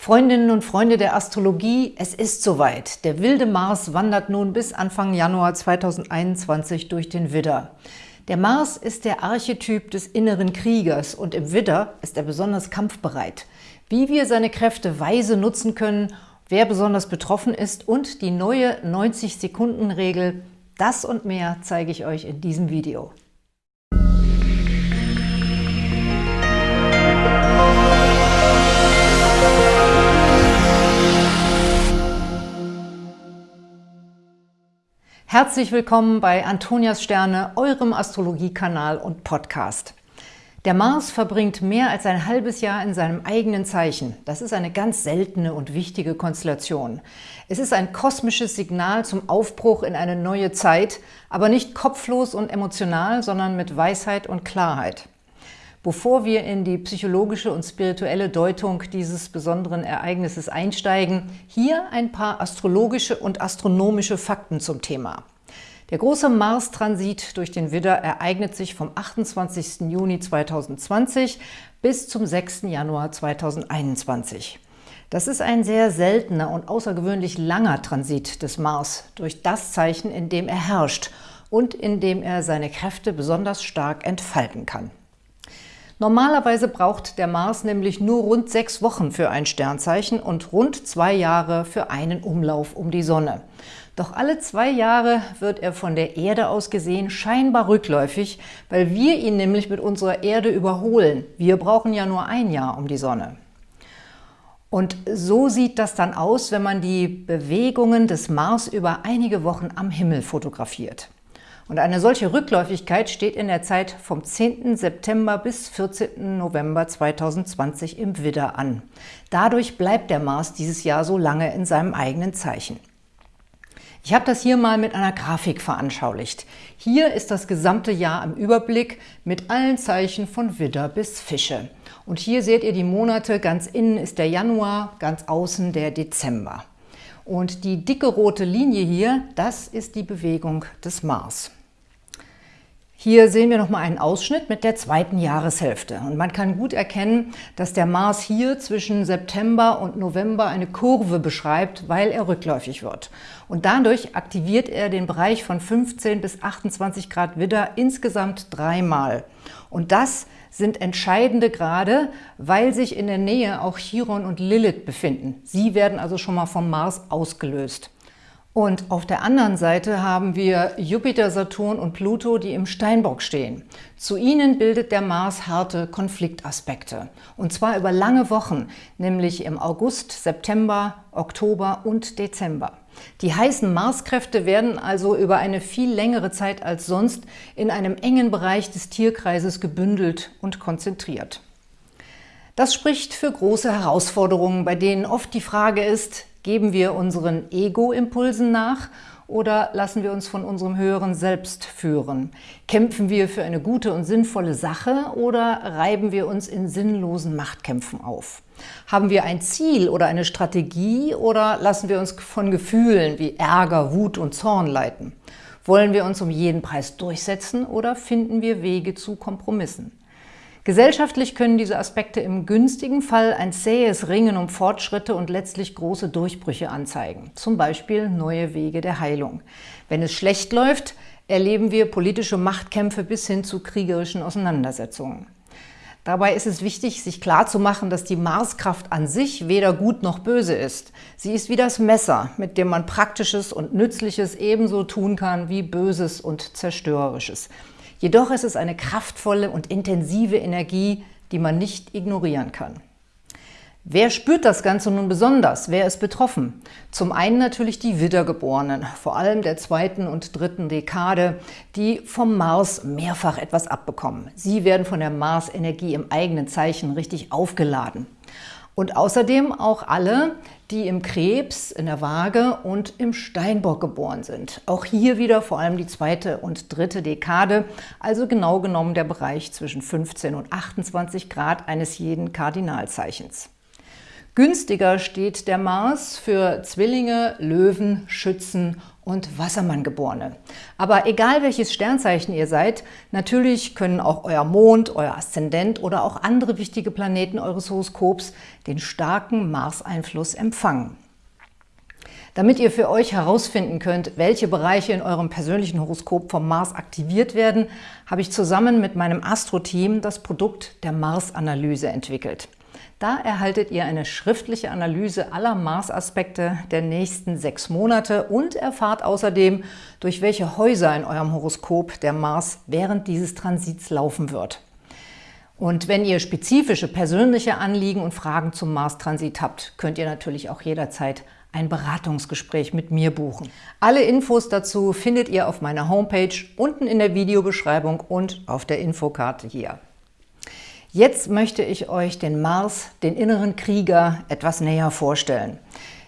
Freundinnen und Freunde der Astrologie, es ist soweit. Der wilde Mars wandert nun bis Anfang Januar 2021 durch den Widder. Der Mars ist der Archetyp des inneren Kriegers und im Widder ist er besonders kampfbereit. Wie wir seine Kräfte weise nutzen können, wer besonders betroffen ist und die neue 90-Sekunden-Regel, das und mehr zeige ich euch in diesem Video. Herzlich willkommen bei Antonias Sterne, eurem Astrologiekanal und Podcast. Der Mars verbringt mehr als ein halbes Jahr in seinem eigenen Zeichen. Das ist eine ganz seltene und wichtige Konstellation. Es ist ein kosmisches Signal zum Aufbruch in eine neue Zeit, aber nicht kopflos und emotional, sondern mit Weisheit und Klarheit. Bevor wir in die psychologische und spirituelle Deutung dieses besonderen Ereignisses einsteigen, hier ein paar astrologische und astronomische Fakten zum Thema. Der große Mars-Transit durch den Widder ereignet sich vom 28. Juni 2020 bis zum 6. Januar 2021. Das ist ein sehr seltener und außergewöhnlich langer Transit des Mars durch das Zeichen, in dem er herrscht und in dem er seine Kräfte besonders stark entfalten kann. Normalerweise braucht der Mars nämlich nur rund sechs Wochen für ein Sternzeichen und rund zwei Jahre für einen Umlauf um die Sonne. Doch alle zwei Jahre wird er von der Erde aus gesehen scheinbar rückläufig, weil wir ihn nämlich mit unserer Erde überholen. Wir brauchen ja nur ein Jahr um die Sonne. Und so sieht das dann aus, wenn man die Bewegungen des Mars über einige Wochen am Himmel fotografiert. Und eine solche Rückläufigkeit steht in der Zeit vom 10. September bis 14. November 2020 im Widder an. Dadurch bleibt der Mars dieses Jahr so lange in seinem eigenen Zeichen. Ich habe das hier mal mit einer Grafik veranschaulicht. Hier ist das gesamte Jahr im Überblick mit allen Zeichen von Widder bis Fische. Und hier seht ihr die Monate, ganz innen ist der Januar, ganz außen der Dezember. Und die dicke rote Linie hier, das ist die Bewegung des Mars. Hier sehen wir nochmal einen Ausschnitt mit der zweiten Jahreshälfte. Und man kann gut erkennen, dass der Mars hier zwischen September und November eine Kurve beschreibt, weil er rückläufig wird. Und dadurch aktiviert er den Bereich von 15 bis 28 Grad Widder insgesamt dreimal. Und das sind entscheidende Grade, weil sich in der Nähe auch Chiron und Lilith befinden. Sie werden also schon mal vom Mars ausgelöst. Und auf der anderen Seite haben wir Jupiter, Saturn und Pluto, die im Steinbock stehen. Zu ihnen bildet der Mars harte Konfliktaspekte. Und zwar über lange Wochen, nämlich im August, September, Oktober und Dezember. Die heißen Marskräfte werden also über eine viel längere Zeit als sonst in einem engen Bereich des Tierkreises gebündelt und konzentriert. Das spricht für große Herausforderungen, bei denen oft die Frage ist, Geben wir unseren Ego-Impulsen nach oder lassen wir uns von unserem höheren Selbst führen? Kämpfen wir für eine gute und sinnvolle Sache oder reiben wir uns in sinnlosen Machtkämpfen auf? Haben wir ein Ziel oder eine Strategie oder lassen wir uns von Gefühlen wie Ärger, Wut und Zorn leiten? Wollen wir uns um jeden Preis durchsetzen oder finden wir Wege zu Kompromissen? Gesellschaftlich können diese Aspekte im günstigen Fall ein zähes Ringen um Fortschritte und letztlich große Durchbrüche anzeigen, zum Beispiel neue Wege der Heilung. Wenn es schlecht läuft, erleben wir politische Machtkämpfe bis hin zu kriegerischen Auseinandersetzungen. Dabei ist es wichtig, sich klarzumachen, dass die Marskraft an sich weder gut noch böse ist. Sie ist wie das Messer, mit dem man Praktisches und Nützliches ebenso tun kann wie Böses und Zerstörerisches. Jedoch ist es eine kraftvolle und intensive Energie, die man nicht ignorieren kann. Wer spürt das Ganze nun besonders? Wer ist betroffen? Zum einen natürlich die Wiedergeborenen, vor allem der zweiten und dritten Dekade, die vom Mars mehrfach etwas abbekommen. Sie werden von der Mars-Energie im eigenen Zeichen richtig aufgeladen. Und außerdem auch alle, die im Krebs, in der Waage und im Steinbock geboren sind. Auch hier wieder vor allem die zweite und dritte Dekade, also genau genommen der Bereich zwischen 15 und 28 Grad eines jeden Kardinalzeichens. Günstiger steht der Mars für Zwillinge, Löwen, Schützen und Wassermanngeborene. Aber egal welches Sternzeichen ihr seid, natürlich können auch euer Mond, euer Aszendent oder auch andere wichtige Planeten eures Horoskops den starken Mars-Einfluss empfangen. Damit ihr für euch herausfinden könnt, welche Bereiche in eurem persönlichen Horoskop vom Mars aktiviert werden, habe ich zusammen mit meinem Astro-Team das Produkt der Mars-Analyse entwickelt. Da erhaltet ihr eine schriftliche Analyse aller Mars-Aspekte der nächsten sechs Monate und erfahrt außerdem, durch welche Häuser in eurem Horoskop der Mars während dieses Transits laufen wird. Und wenn ihr spezifische persönliche Anliegen und Fragen zum Mars-Transit habt, könnt ihr natürlich auch jederzeit ein Beratungsgespräch mit mir buchen. Alle Infos dazu findet ihr auf meiner Homepage unten in der Videobeschreibung und auf der Infokarte hier. Jetzt möchte ich euch den Mars, den inneren Krieger, etwas näher vorstellen.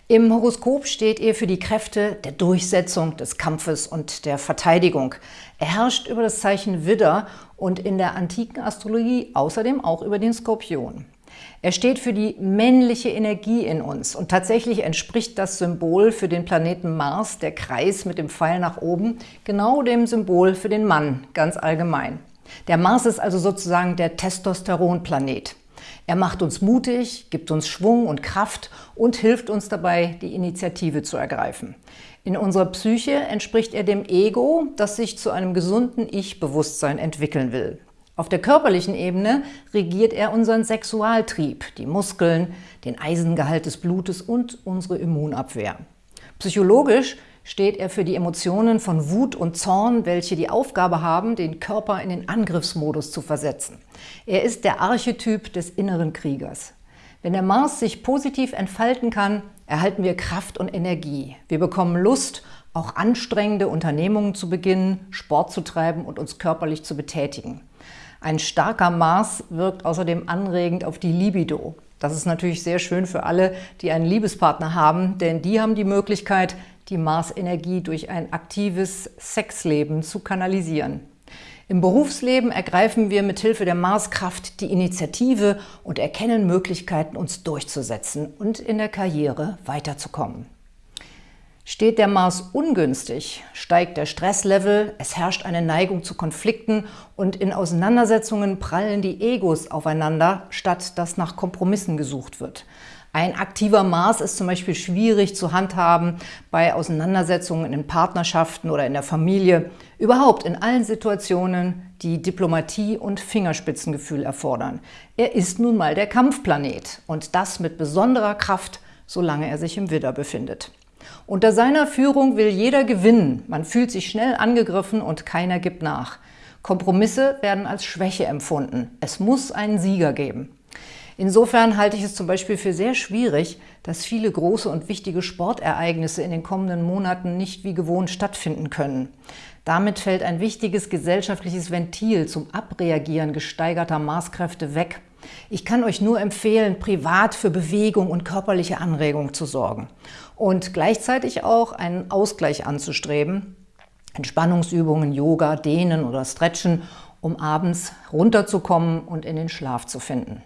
Im Horoskop steht er für die Kräfte der Durchsetzung, des Kampfes und der Verteidigung. Er herrscht über das Zeichen Widder und in der antiken Astrologie außerdem auch über den Skorpion. Er steht für die männliche Energie in uns und tatsächlich entspricht das Symbol für den Planeten Mars, der Kreis mit dem Pfeil nach oben, genau dem Symbol für den Mann ganz allgemein. Der Mars ist also sozusagen der Testosteronplanet. Er macht uns mutig, gibt uns Schwung und Kraft und hilft uns dabei, die Initiative zu ergreifen. In unserer Psyche entspricht er dem Ego, das sich zu einem gesunden Ich-Bewusstsein entwickeln will. Auf der körperlichen Ebene regiert er unseren Sexualtrieb, die Muskeln, den Eisengehalt des Blutes und unsere Immunabwehr. Psychologisch steht er für die Emotionen von Wut und Zorn, welche die Aufgabe haben, den Körper in den Angriffsmodus zu versetzen. Er ist der Archetyp des inneren Kriegers. Wenn der Mars sich positiv entfalten kann, erhalten wir Kraft und Energie. Wir bekommen Lust, auch anstrengende Unternehmungen zu beginnen, Sport zu treiben und uns körperlich zu betätigen. Ein starker Mars wirkt außerdem anregend auf die Libido. Das ist natürlich sehr schön für alle, die einen Liebespartner haben, denn die haben die Möglichkeit, die Mars-Energie durch ein aktives Sexleben zu kanalisieren. Im Berufsleben ergreifen wir mithilfe der Marskraft die Initiative und erkennen Möglichkeiten, uns durchzusetzen und in der Karriere weiterzukommen. Steht der Mars ungünstig, steigt der Stresslevel, es herrscht eine Neigung zu Konflikten und in Auseinandersetzungen prallen die Egos aufeinander, statt dass nach Kompromissen gesucht wird. Ein aktiver Mars ist zum Beispiel schwierig zu handhaben bei Auseinandersetzungen in Partnerschaften oder in der Familie, überhaupt in allen Situationen, die Diplomatie und Fingerspitzengefühl erfordern. Er ist nun mal der Kampfplanet und das mit besonderer Kraft, solange er sich im Widder befindet. Unter seiner Führung will jeder gewinnen, man fühlt sich schnell angegriffen und keiner gibt nach. Kompromisse werden als Schwäche empfunden. Es muss einen Sieger geben. Insofern halte ich es zum Beispiel für sehr schwierig, dass viele große und wichtige Sportereignisse in den kommenden Monaten nicht wie gewohnt stattfinden können. Damit fällt ein wichtiges gesellschaftliches Ventil zum Abreagieren gesteigerter Maßkräfte weg. Ich kann euch nur empfehlen, privat für Bewegung und körperliche Anregung zu sorgen und gleichzeitig auch einen Ausgleich anzustreben, Entspannungsübungen, Yoga, Dehnen oder Stretchen, um abends runterzukommen und in den Schlaf zu finden.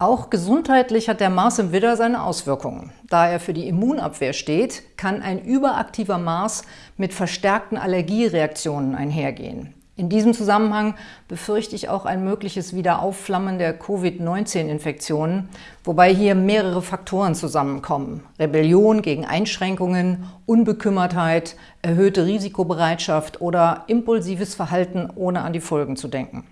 Auch gesundheitlich hat der Mars im Widder seine Auswirkungen. Da er für die Immunabwehr steht, kann ein überaktiver Mars mit verstärkten Allergiereaktionen einhergehen. In diesem Zusammenhang befürchte ich auch ein mögliches Wiederaufflammen der Covid-19-Infektionen, wobei hier mehrere Faktoren zusammenkommen. Rebellion gegen Einschränkungen, Unbekümmertheit, erhöhte Risikobereitschaft oder impulsives Verhalten, ohne an die Folgen zu denken.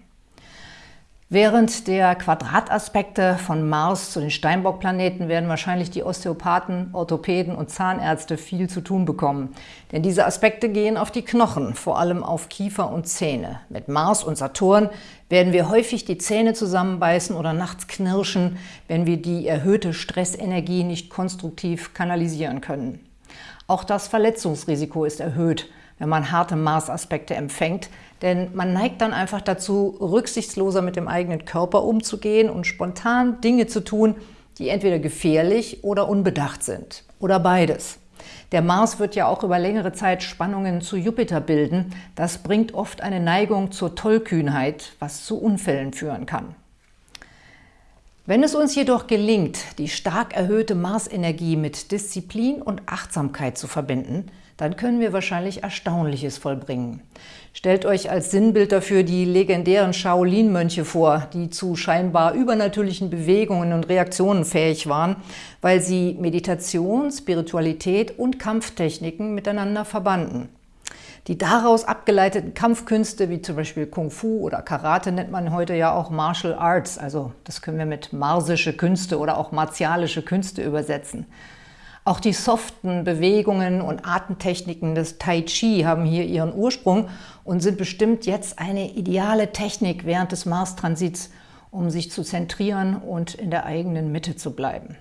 Während der Quadrataspekte von Mars zu den Steinbock-Planeten werden wahrscheinlich die Osteopathen, Orthopäden und Zahnärzte viel zu tun bekommen. Denn diese Aspekte gehen auf die Knochen, vor allem auf Kiefer und Zähne. Mit Mars und Saturn werden wir häufig die Zähne zusammenbeißen oder nachts knirschen, wenn wir die erhöhte Stressenergie nicht konstruktiv kanalisieren können. Auch das Verletzungsrisiko ist erhöht, wenn man harte Mars-Aspekte empfängt, denn man neigt dann einfach dazu, rücksichtsloser mit dem eigenen Körper umzugehen und spontan Dinge zu tun, die entweder gefährlich oder unbedacht sind. Oder beides. Der Mars wird ja auch über längere Zeit Spannungen zu Jupiter bilden. Das bringt oft eine Neigung zur Tollkühnheit, was zu Unfällen führen kann. Wenn es uns jedoch gelingt, die stark erhöhte Marsenergie mit Disziplin und Achtsamkeit zu verbinden, dann können wir wahrscheinlich Erstaunliches vollbringen. Stellt euch als Sinnbild dafür die legendären Shaolin-Mönche vor, die zu scheinbar übernatürlichen Bewegungen und Reaktionen fähig waren, weil sie Meditation, Spiritualität und Kampftechniken miteinander verbanden. Die daraus abgeleiteten Kampfkünste, wie zum Beispiel Kung Fu oder Karate, nennt man heute ja auch Martial Arts. Also das können wir mit marsische Künste oder auch martialische Künste übersetzen. Auch die soften Bewegungen und Artentechniken des Tai Chi haben hier ihren Ursprung und sind bestimmt jetzt eine ideale Technik während des Mars-Transits, um sich zu zentrieren und in der eigenen Mitte zu bleiben.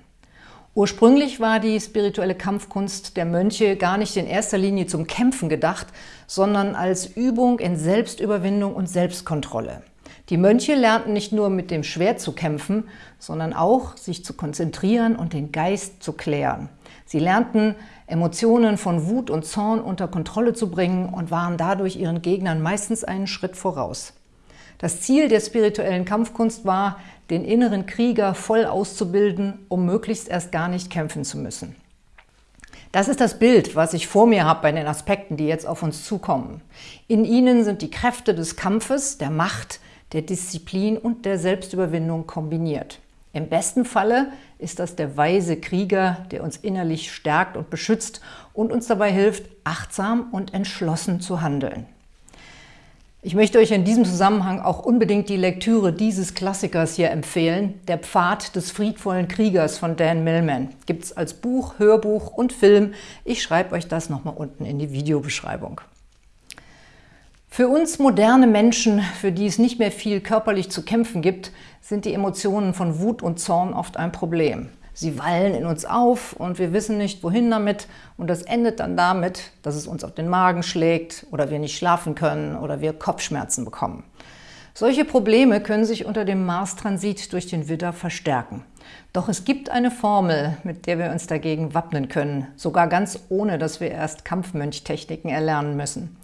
Ursprünglich war die spirituelle Kampfkunst der Mönche gar nicht in erster Linie zum Kämpfen gedacht, sondern als Übung in Selbstüberwindung und Selbstkontrolle. Die Mönche lernten nicht nur mit dem Schwert zu kämpfen, sondern auch, sich zu konzentrieren und den Geist zu klären. Sie lernten, Emotionen von Wut und Zorn unter Kontrolle zu bringen und waren dadurch ihren Gegnern meistens einen Schritt voraus. Das Ziel der spirituellen Kampfkunst war, den inneren Krieger voll auszubilden, um möglichst erst gar nicht kämpfen zu müssen. Das ist das Bild, was ich vor mir habe bei den Aspekten, die jetzt auf uns zukommen. In ihnen sind die Kräfte des Kampfes, der Macht, der Disziplin und der Selbstüberwindung kombiniert. Im besten Falle ist das der weise Krieger, der uns innerlich stärkt und beschützt und uns dabei hilft, achtsam und entschlossen zu handeln. Ich möchte euch in diesem Zusammenhang auch unbedingt die Lektüre dieses Klassikers hier empfehlen, Der Pfad des friedvollen Kriegers von Dan Millman. Gibt es als Buch, Hörbuch und Film. Ich schreibe euch das nochmal unten in die Videobeschreibung. Für uns moderne Menschen, für die es nicht mehr viel körperlich zu kämpfen gibt, sind die Emotionen von Wut und Zorn oft ein Problem. Sie wallen in uns auf und wir wissen nicht, wohin damit. Und das endet dann damit, dass es uns auf den Magen schlägt oder wir nicht schlafen können oder wir Kopfschmerzen bekommen. Solche Probleme können sich unter dem Mars-Transit durch den Widder verstärken. Doch es gibt eine Formel, mit der wir uns dagegen wappnen können, sogar ganz ohne, dass wir erst Kampfmönchtechniken erlernen müssen.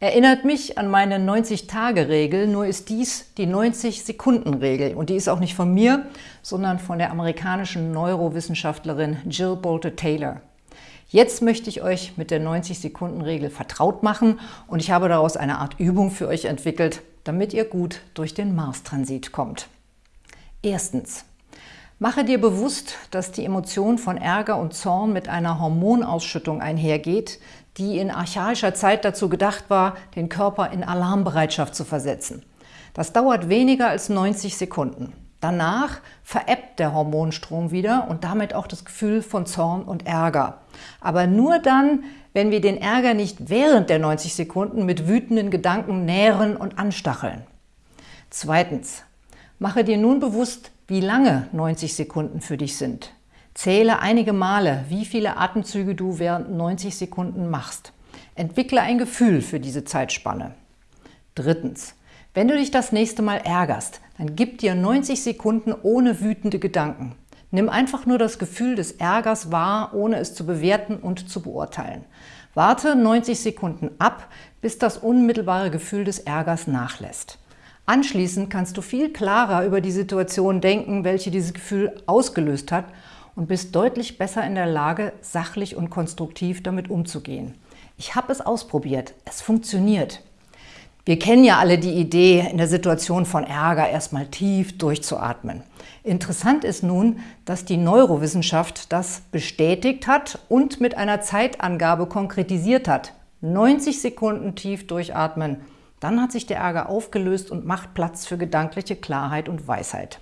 Erinnert mich an meine 90-Tage-Regel, nur ist dies die 90-Sekunden-Regel. Und die ist auch nicht von mir, sondern von der amerikanischen Neurowissenschaftlerin Jill Bolte-Taylor. Jetzt möchte ich euch mit der 90-Sekunden-Regel vertraut machen und ich habe daraus eine Art Übung für euch entwickelt, damit ihr gut durch den Mars-Transit kommt. Erstens. Mache dir bewusst, dass die Emotion von Ärger und Zorn mit einer Hormonausschüttung einhergeht, die in archaischer Zeit dazu gedacht war, den Körper in Alarmbereitschaft zu versetzen. Das dauert weniger als 90 Sekunden. Danach verebbt der Hormonstrom wieder und damit auch das Gefühl von Zorn und Ärger. Aber nur dann, wenn wir den Ärger nicht während der 90 Sekunden mit wütenden Gedanken nähren und anstacheln. Zweitens, mache dir nun bewusst, wie lange 90 Sekunden für dich sind. Zähle einige Male, wie viele Atemzüge du während 90 Sekunden machst. Entwickle ein Gefühl für diese Zeitspanne. Drittens. Wenn du dich das nächste Mal ärgerst, dann gib dir 90 Sekunden ohne wütende Gedanken. Nimm einfach nur das Gefühl des Ärgers wahr, ohne es zu bewerten und zu beurteilen. Warte 90 Sekunden ab, bis das unmittelbare Gefühl des Ärgers nachlässt. Anschließend kannst du viel klarer über die Situation denken, welche dieses Gefühl ausgelöst hat und bist deutlich besser in der Lage, sachlich und konstruktiv damit umzugehen. Ich habe es ausprobiert. Es funktioniert. Wir kennen ja alle die Idee, in der Situation von Ärger erstmal tief durchzuatmen. Interessant ist nun, dass die Neurowissenschaft das bestätigt hat und mit einer Zeitangabe konkretisiert hat. 90 Sekunden tief durchatmen. Dann hat sich der Ärger aufgelöst und macht Platz für gedankliche Klarheit und Weisheit.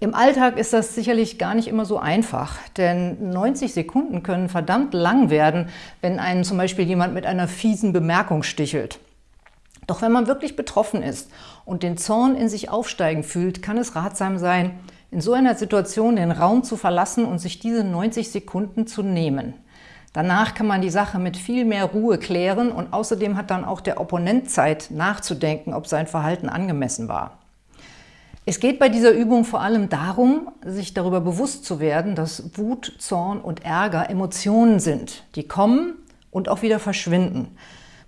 Im Alltag ist das sicherlich gar nicht immer so einfach, denn 90 Sekunden können verdammt lang werden, wenn einen zum Beispiel jemand mit einer fiesen Bemerkung stichelt. Doch wenn man wirklich betroffen ist und den Zorn in sich aufsteigen fühlt, kann es ratsam sein, in so einer Situation den Raum zu verlassen und sich diese 90 Sekunden zu nehmen. Danach kann man die Sache mit viel mehr Ruhe klären und außerdem hat dann auch der Opponent Zeit nachzudenken, ob sein Verhalten angemessen war. Es geht bei dieser Übung vor allem darum, sich darüber bewusst zu werden, dass Wut, Zorn und Ärger Emotionen sind, die kommen und auch wieder verschwinden.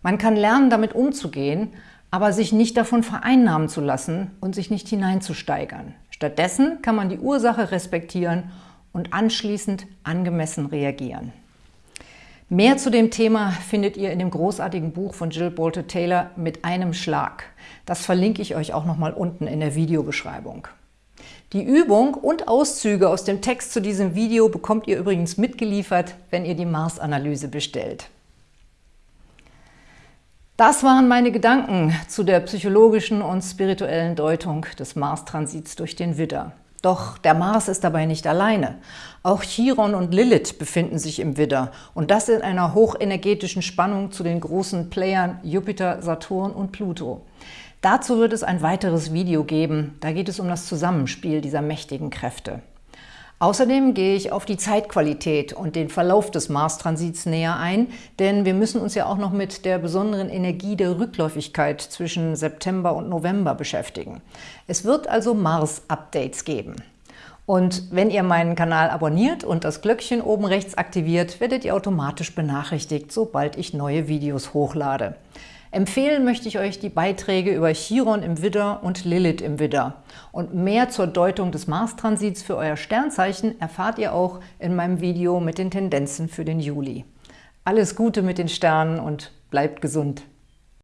Man kann lernen, damit umzugehen, aber sich nicht davon vereinnahmen zu lassen und sich nicht hineinzusteigern. Stattdessen kann man die Ursache respektieren und anschließend angemessen reagieren. Mehr zu dem Thema findet ihr in dem großartigen Buch von Jill Bolte Taylor mit einem Schlag. Das verlinke ich euch auch nochmal unten in der Videobeschreibung. Die Übung und Auszüge aus dem Text zu diesem Video bekommt ihr übrigens mitgeliefert, wenn ihr die Mars-Analyse bestellt. Das waren meine Gedanken zu der psychologischen und spirituellen Deutung des Mars-Transits durch den Widder. Doch der Mars ist dabei nicht alleine. Auch Chiron und Lilith befinden sich im Widder und das in einer hochenergetischen Spannung zu den großen Playern Jupiter, Saturn und Pluto. Dazu wird es ein weiteres Video geben, da geht es um das Zusammenspiel dieser mächtigen Kräfte. Außerdem gehe ich auf die Zeitqualität und den Verlauf des Mars-Transits näher ein, denn wir müssen uns ja auch noch mit der besonderen Energie der Rückläufigkeit zwischen September und November beschäftigen. Es wird also Mars-Updates geben. Und wenn ihr meinen Kanal abonniert und das Glöckchen oben rechts aktiviert, werdet ihr automatisch benachrichtigt, sobald ich neue Videos hochlade. Empfehlen möchte ich euch die Beiträge über Chiron im Widder und Lilith im Widder. Und mehr zur Deutung des Mars-Transits für euer Sternzeichen erfahrt ihr auch in meinem Video mit den Tendenzen für den Juli. Alles Gute mit den Sternen und bleibt gesund!